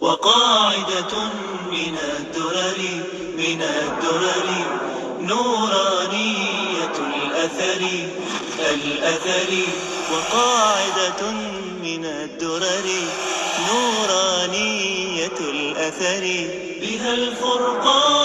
وقاعدة من الدرر من الدرر نورانية الأثر الأثر. وقاعدة من الدرر نورانية الأثر. بها الفرقان